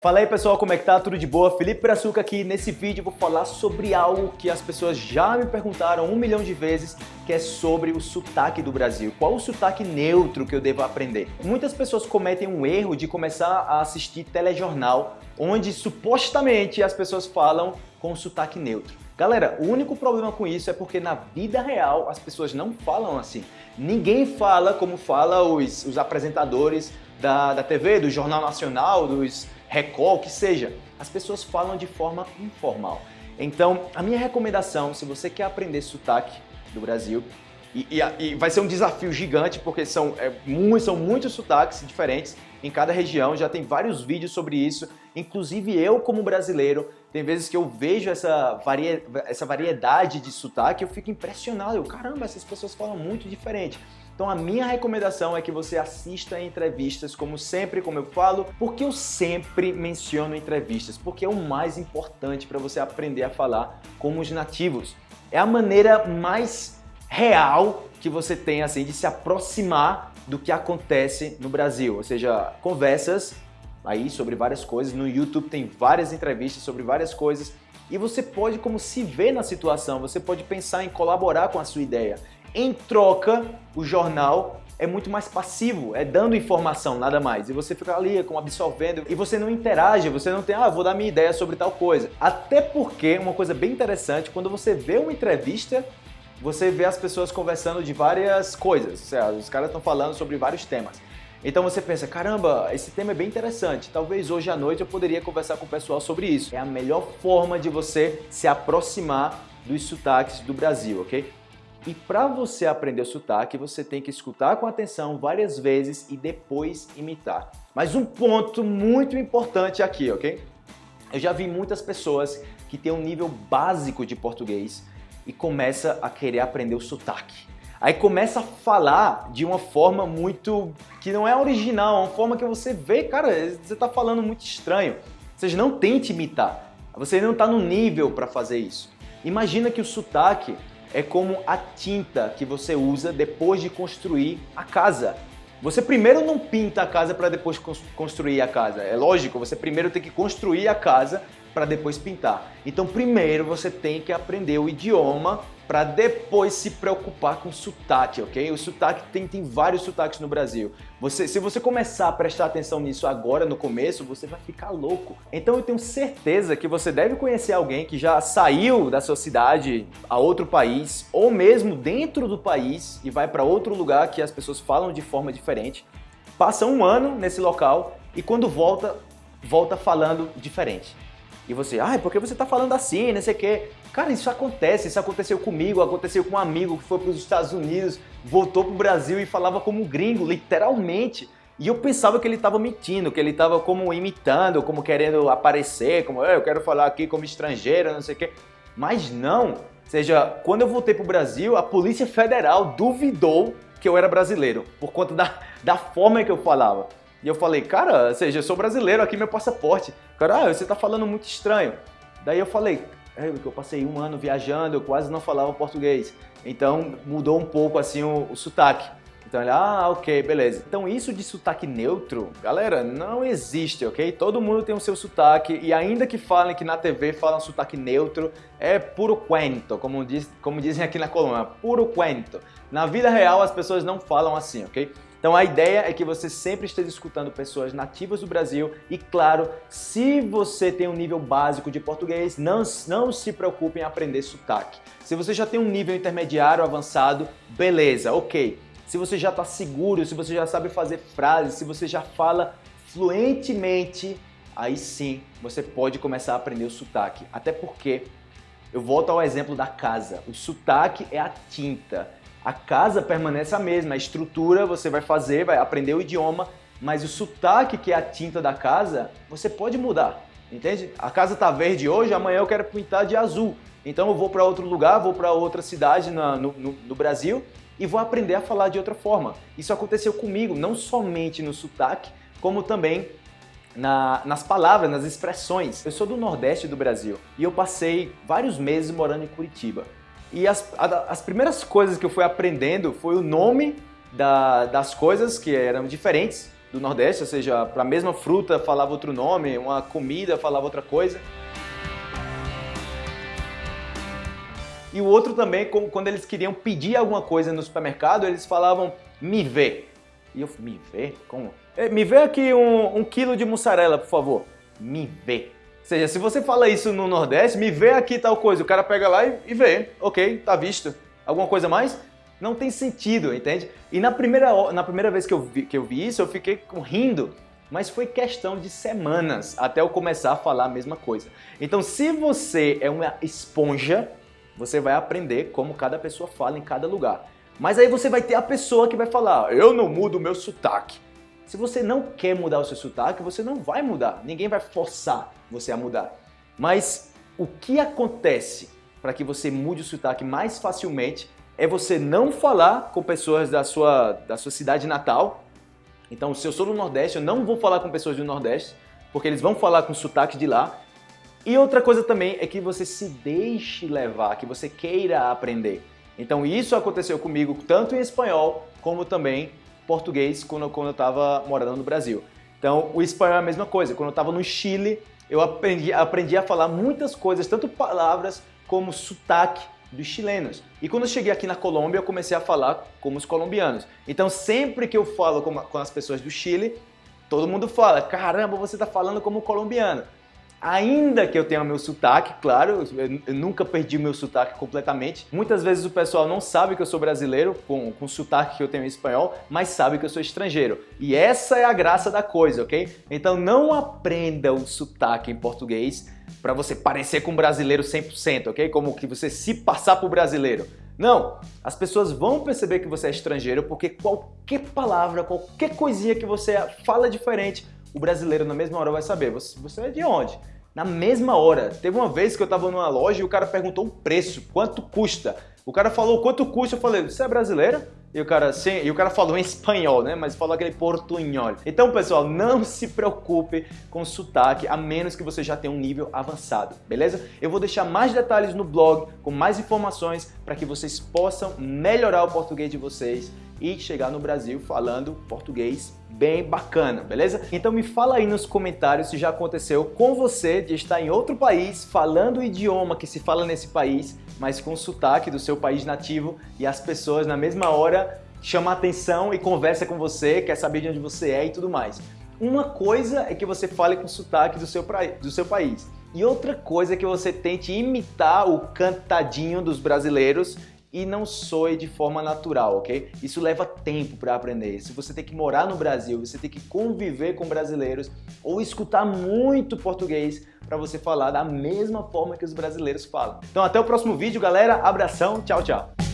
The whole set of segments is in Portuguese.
Fala aí pessoal, como é que tá? Tudo de boa? Felipe Brazuca aqui. Nesse vídeo vou falar sobre algo que as pessoas já me perguntaram um milhão de vezes, que é sobre o sotaque do Brasil. Qual o sotaque neutro que eu devo aprender? Muitas pessoas cometem um erro de começar a assistir telejornal, onde supostamente as pessoas falam com sotaque neutro. Galera, o único problema com isso é porque na vida real as pessoas não falam assim. Ninguém fala como fala os, os apresentadores da, da TV, do Jornal Nacional, dos Record, que seja. As pessoas falam de forma informal. Então, a minha recomendação, se você quer aprender sotaque do Brasil, e, e, e vai ser um desafio gigante, porque são, é, muito, são muitos sotaques diferentes em cada região, já tem vários vídeos sobre isso, inclusive eu como brasileiro, tem vezes que eu vejo essa, varia, essa variedade de sotaque, eu fico impressionado, eu, caramba, essas pessoas falam muito diferente. Então a minha recomendação é que você assista entrevistas, como sempre, como eu falo, porque eu sempre menciono entrevistas, porque é o mais importante para você aprender a falar como os nativos. É a maneira mais real que você tem assim de se aproximar do que acontece no Brasil, ou seja, conversas aí sobre várias coisas, no YouTube tem várias entrevistas sobre várias coisas e você pode como se ver na situação, você pode pensar em colaborar com a sua ideia. Em troca, o jornal é muito mais passivo, é dando informação, nada mais. E você fica ali como absorvendo e você não interage, você não tem, ah, vou dar minha ideia sobre tal coisa. Até porque, uma coisa bem interessante, quando você vê uma entrevista, você vê as pessoas conversando de várias coisas, os caras estão falando sobre vários temas. Então você pensa, caramba, esse tema é bem interessante, talvez hoje à noite eu poderia conversar com o pessoal sobre isso. É a melhor forma de você se aproximar dos sotaques do Brasil, ok? E para você aprender o sotaque, você tem que escutar com atenção várias vezes e depois imitar. Mas um ponto muito importante aqui, ok? Eu já vi muitas pessoas que têm um nível básico de português e começa a querer aprender o sotaque. Aí começa a falar de uma forma muito... que não é original, é uma forma que você vê, cara, você está falando muito estranho. Seja, não tente imitar. Você não está no nível para fazer isso. Imagina que o sotaque é como a tinta que você usa depois de construir a casa. Você primeiro não pinta a casa para depois construir a casa. É lógico, você primeiro tem que construir a casa para depois pintar. Então primeiro você tem que aprender o idioma para depois se preocupar com sotaque, ok? O sotaque tem, tem vários sotaques no Brasil. Você, se você começar a prestar atenção nisso agora, no começo, você vai ficar louco. Então eu tenho certeza que você deve conhecer alguém que já saiu da sua cidade a outro país, ou mesmo dentro do país e vai para outro lugar que as pessoas falam de forma diferente, passa um ano nesse local e quando volta, volta falando diferente. E você, ai, ah, por que você tá falando assim, não sei o quê. Cara, isso acontece, isso aconteceu comigo, aconteceu com um amigo que foi para os Estados Unidos, voltou para o Brasil e falava como gringo, literalmente. E eu pensava que ele estava mentindo, que ele estava como imitando, como querendo aparecer, como eu quero falar aqui como estrangeiro, não sei o quê. Mas não. Ou seja, quando eu voltei para o Brasil, a Polícia Federal duvidou que eu era brasileiro, por conta da, da forma que eu falava. E eu falei, cara, ou seja, eu sou brasileiro, aqui meu passaporte. Cara, ah, você tá falando muito estranho. Daí eu falei, é, eu passei um ano viajando, eu quase não falava português. Então mudou um pouco assim o, o sotaque. Então ele, ah, ok, beleza. Então isso de sotaque neutro, galera, não existe, ok? Todo mundo tem o seu sotaque e ainda que falem que na TV falam sotaque neutro, é puro cuento, como, diz, como dizem aqui na Colômbia, puro cuento. Na vida real as pessoas não falam assim, ok? Então a ideia é que você sempre esteja escutando pessoas nativas do Brasil e claro, se você tem um nível básico de português, não, não se preocupe em aprender sotaque. Se você já tem um nível intermediário avançado, beleza, ok. Se você já está seguro, se você já sabe fazer frases, se você já fala fluentemente, aí sim você pode começar a aprender o sotaque. Até porque, eu volto ao exemplo da casa, o sotaque é a tinta. A casa permanece a mesma, a estrutura você vai fazer, vai aprender o idioma, mas o sotaque, que é a tinta da casa, você pode mudar, entende? A casa está verde hoje, amanhã eu quero pintar de azul. Então eu vou para outro lugar, vou para outra cidade na, no, no, no Brasil e vou aprender a falar de outra forma. Isso aconteceu comigo, não somente no sotaque, como também na, nas palavras, nas expressões. Eu sou do Nordeste do Brasil e eu passei vários meses morando em Curitiba. E as, as primeiras coisas que eu fui aprendendo foi o nome da, das coisas que eram diferentes do Nordeste, ou seja, para a mesma fruta falava outro nome, uma comida falava outra coisa. E o outro também, quando eles queriam pedir alguma coisa no supermercado, eles falavam me vê. E eu, me vê? Como? É, me vê aqui um, um quilo de mussarela, por favor. Me vê. Seja, se você fala isso no Nordeste, me vê aqui tal coisa. O cara pega lá e, vê. Ok, tá visto. Alguma coisa mais? Não tem sentido, entende? E na primeira, na primeira vez que eu, vi, que eu vi isso, eu fiquei rindo. Mas foi questão de semanas até eu começar a falar a mesma coisa. Então, se você é uma esponja, você vai aprender como cada pessoa fala em cada lugar. Mas aí você vai ter a pessoa que vai falar, eu não mudo o meu sotaque. Se você não quer mudar o seu sotaque, você não vai mudar. Ninguém vai forçar você a mudar. Mas o que acontece para que você mude o sotaque mais facilmente é você não falar com pessoas da sua, da sua cidade natal. Então, se eu sou do Nordeste, eu não vou falar com pessoas do Nordeste, porque eles vão falar com sotaque de lá. E outra coisa também é que você se deixe levar, que você queira aprender. Então isso aconteceu comigo tanto em espanhol como também português quando, quando eu estava morando no Brasil. Então o espanhol é a mesma coisa. Quando eu estava no Chile, eu aprendi, aprendi a falar muitas coisas, tanto palavras como sotaque dos chilenos. E quando eu cheguei aqui na Colômbia, eu comecei a falar como os colombianos. Então sempre que eu falo com, com as pessoas do Chile, todo mundo fala, caramba, você está falando como colombiano. Ainda que eu tenha meu sotaque, claro, eu nunca perdi meu sotaque completamente. Muitas vezes o pessoal não sabe que eu sou brasileiro, com, com o sotaque que eu tenho em espanhol, mas sabe que eu sou estrangeiro. E essa é a graça da coisa, ok? Então não aprenda o sotaque em português para você parecer com um brasileiro 100%, ok? Como que você se passar por brasileiro. Não, as pessoas vão perceber que você é estrangeiro porque qualquer palavra, qualquer coisinha que você fala diferente, o brasileiro na mesma hora vai saber, você, você é de onde? Na mesma hora. Teve uma vez que eu estava numa loja e o cara perguntou o preço, quanto custa. O cara falou quanto custa, eu falei, você é brasileiro? E o cara, sim, e o cara falou em espanhol, né? Mas falou aquele portunhol. Então, pessoal, não se preocupe com sotaque, a menos que você já tenha um nível avançado, beleza? Eu vou deixar mais detalhes no blog, com mais informações, para que vocês possam melhorar o português de vocês e chegar no Brasil falando português bem bacana, beleza? Então me fala aí nos comentários se já aconteceu com você de estar em outro país falando o idioma que se fala nesse país, mas com sotaque do seu país nativo e as pessoas na mesma hora chamam a atenção e conversa com você, quer saber de onde você é e tudo mais. Uma coisa é que você fale com sotaque do seu, do seu país. E outra coisa é que você tente imitar o cantadinho dos brasileiros e não soe de forma natural, ok? Isso leva tempo para aprender. Se você tem que morar no Brasil, você tem que conviver com brasileiros ou escutar muito português para você falar da mesma forma que os brasileiros falam. Então até o próximo vídeo, galera. Abração, tchau, tchau.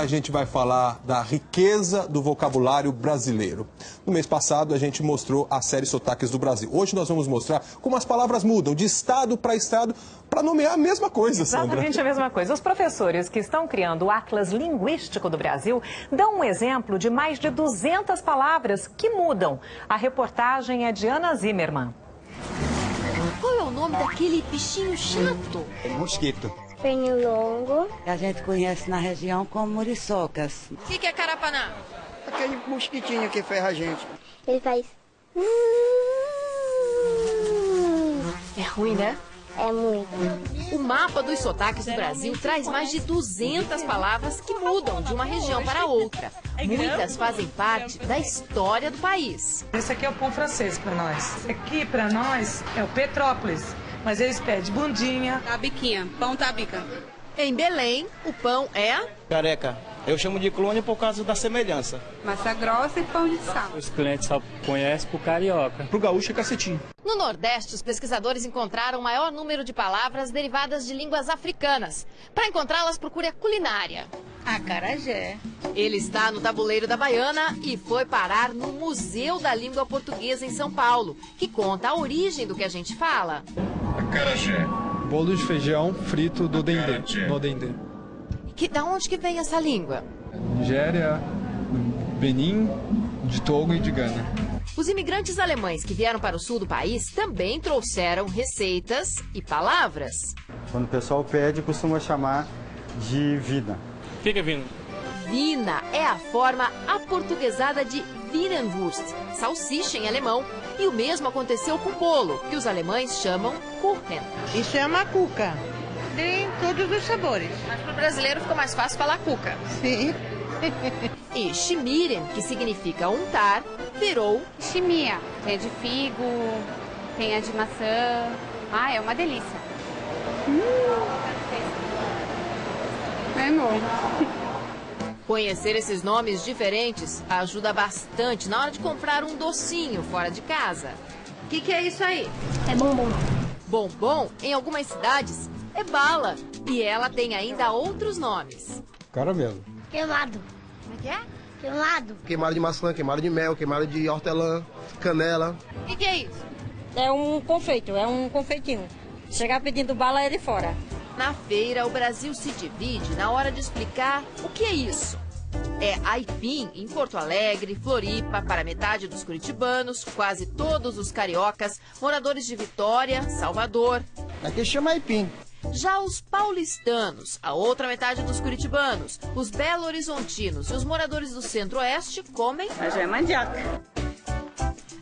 A gente vai falar da riqueza do vocabulário brasileiro. No mês passado, a gente mostrou a série Sotaques do Brasil. Hoje nós vamos mostrar como as palavras mudam de estado para estado para nomear a mesma coisa, Sandra. Exatamente a mesma coisa. Os professores que estão criando o Atlas Linguístico do Brasil dão um exemplo de mais de 200 palavras que mudam. A reportagem é de Ana Zimmermann. Qual é o nome daquele bichinho chato? É mosquito longo. A gente conhece na região como muriçocas. O que, que é carapanã? Aquele mosquitinho que ferra a gente. Ele faz... É ruim, né? É muito. O mapa dos sotaques do Brasil traz mais de 200 palavras que mudam de uma região para outra. Muitas fazem parte da história do país. Esse aqui é o pão francês para nós. Aqui para nós é o Petrópolis. Mas eles pedem bundinha. Tabiquinha, pão tabica. Em Belém, o pão é... Careca. Eu chamo de clone por causa da semelhança. Massa grossa e pão de sal. Os clientes só conhecem por carioca. Pro gaúcho é cacetinho. No Nordeste, os pesquisadores encontraram o maior número de palavras derivadas de línguas africanas. Para encontrá-las, procure a culinária. Acarajé. Ele está no tabuleiro da Baiana e foi parar no Museu da Língua Portuguesa em São Paulo, que conta a origem do que a gente fala. Acarajé. Bolo de feijão frito do dendê, no dendê. Que, da onde que vem essa língua? Nigéria, Benin, de Togo e de Gana. Os imigrantes alemães que vieram para o sul do país também trouxeram receitas e palavras. Quando o pessoal pede, costuma chamar de vida. Fica vindo. Wiener é a forma aportuguesada de Wierenwurst, salsicha em alemão. E o mesmo aconteceu com o bolo, que os alemães chamam Kuchen. Isso é uma cuca. Tem todos os sabores. Mas para o brasileiro ficou mais fácil falar cuca. Sim. E Schmieren, que significa untar, virou Chimia. Tem a de figo, tem a de maçã. Ah, é uma delícia. Hum. É novo. Conhecer esses nomes diferentes ajuda bastante na hora de comprar um docinho fora de casa. O que, que é isso aí? É bombom. Bombom, em algumas cidades, é bala. E ela tem ainda outros nomes. Caramelo. Queimado. Como é que é? Queimado. Queimado de maçã, queimado de mel, queimado de hortelã, canela. O que, que é isso? É um confeito, é um confeitinho. Chegar pedindo bala ele fora. Na feira, o Brasil se divide na hora de explicar o que é isso. É aipim em Porto Alegre, Floripa, para metade dos curitibanos, quase todos os cariocas, moradores de Vitória, Salvador. Aqui chama aipim. Já os paulistanos, a outra metade dos curitibanos, os belo-horizontinos e os moradores do centro-oeste comem... Mas é mandioca.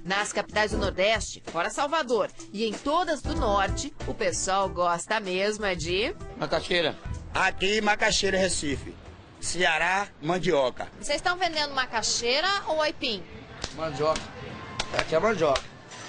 Nas capitais do Nordeste, fora Salvador, e em todas do Norte, o pessoal gosta mesmo é de... Macaxeira. Aqui, Macaxeira, Recife. Ceará, mandioca. Vocês estão vendendo macaxeira ou aipim? Mandioca. Aqui é mandioca.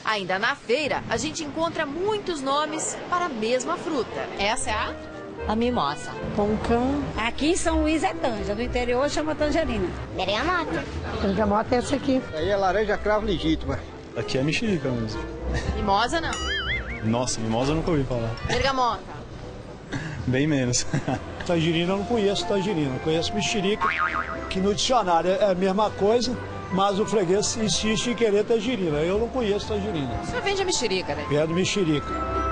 Ainda na feira, a gente encontra muitos nomes para a mesma fruta. Essa é a... A mimosa. Poncã. Aqui em São Luís é tanja, no interior chama tangerina. Bergamota. Bergamota é essa aqui. Aí é laranja cravo legítima. Aqui é mexerica mesmo. Mimosa não. Nossa, mimosa eu nunca ouvi falar. Bergamota. Bem menos. Tangerina eu não conheço tangerina, eu conheço mexerica, que no dicionário é a mesma coisa, mas o freguês insiste em querer tangerina. Eu não conheço tangerina. Só vende a mexerica, né? Pé do mexerica.